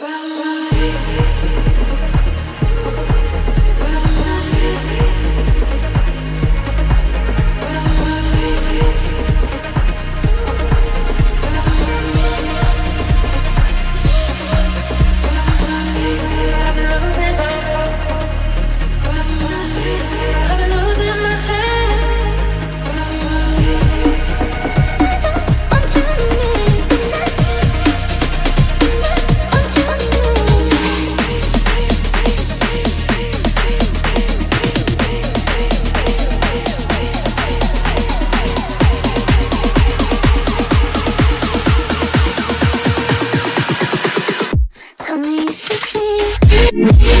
I've If you